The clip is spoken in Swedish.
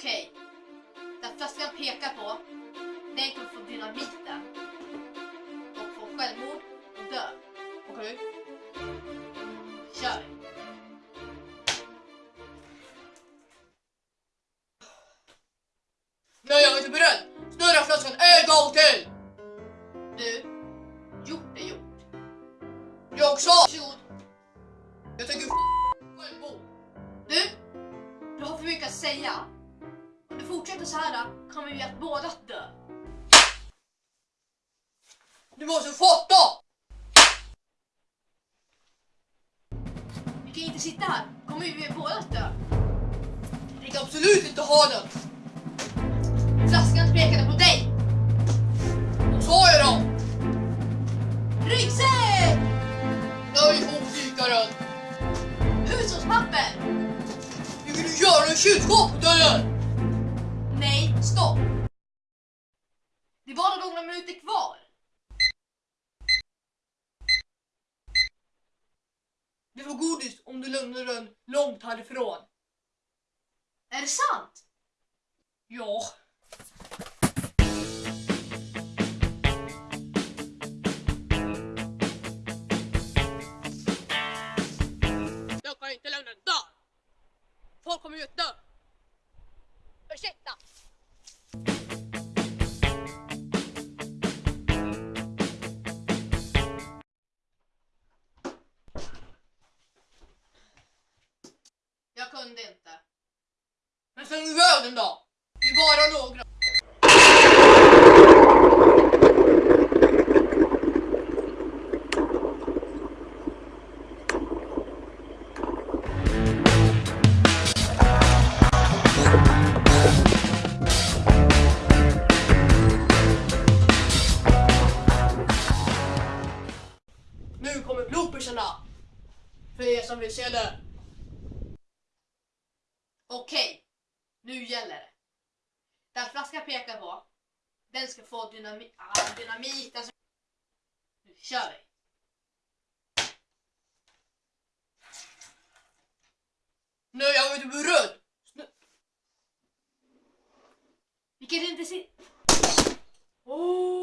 Okej. Den flaskan pekar på, den kommer få dynamiten. Och få självmord och dö. Okej. Kör vi. Nej, jag är inte beredd! Snurra flaskan en gång till! Du, gjort är gjort. Jag! Varsågod. Jag tänker självmord. Du, du har för mycket att säga. Fortsätter så här kommer vi att båda dö. Du måste fatta! Vi kan inte sitta här, kommer vi båda att dö. Jag kan absolut inte ha den! Flaskan pekade på dig. Vad sa jag då? Ryggsäck! Nej, hopdykaren! Hushållspapper! Vill du göra i kylskåpet eller? Nej, stopp! Det är bara några minuter kvar. Du får godis om du lämnar den långt härifrån. Är det sant? Ja. Jag kan inte lämna den där. Folk kommer ju att dö. Ursäkta! Jag kunde inte. Men sen iväg den då. Det är bara några. Nu kommer bloopersarna. För er som vill se det. Okej, nu gäller det. Den flaskan pekar på, den ska få dynamit. Ah, dynamit alltså. Nu kör vi. Nu jag var inte på röd! Vi kan inte se... Oh.